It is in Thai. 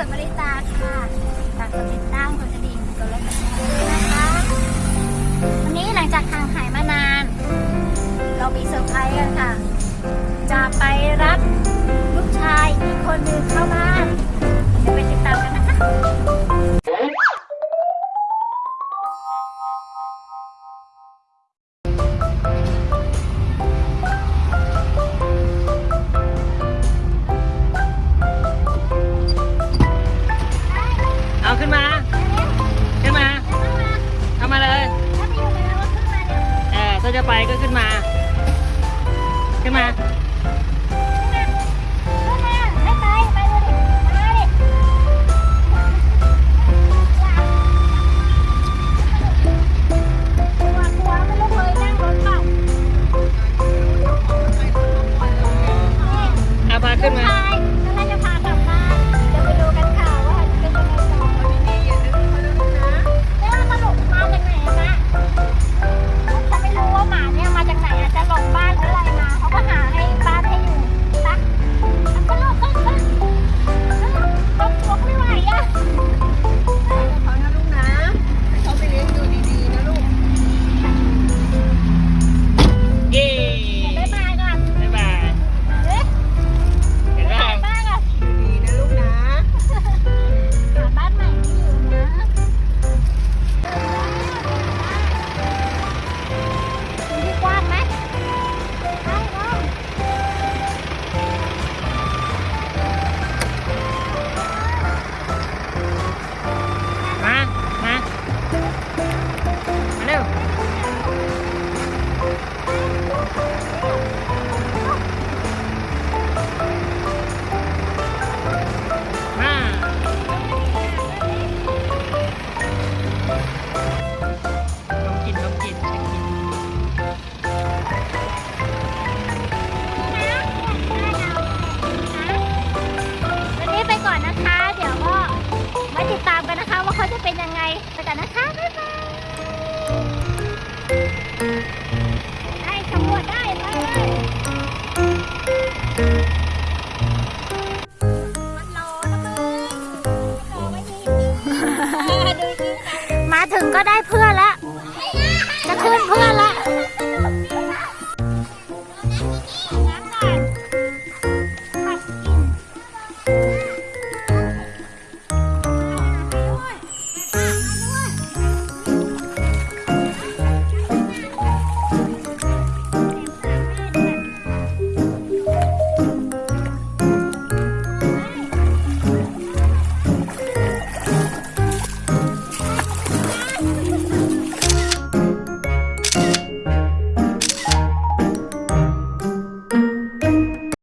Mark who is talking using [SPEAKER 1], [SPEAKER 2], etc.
[SPEAKER 1] วยมาริตาค่ะฝากกดติดตามกดกระดิ่งกด like share ด้วยนะคะ วันนี้หลังจากห่างหายมานาน เรามีเซอร์ไพรส์กันค่ะ จะไปรับลูกชายอีกคนหนึ่งเข้ามา ถ้
[SPEAKER 2] จะไปก็ขึ้นมา ขึ้นมา
[SPEAKER 1] Má, má. Hello ไปกัน
[SPEAKER 2] นะ
[SPEAKER 1] คะ บ๊ายบาย ได้สำรวจได้ไปเลยมัรอนะมรอไม่ดี มาถึงก็ได้เพื่อนแล้ว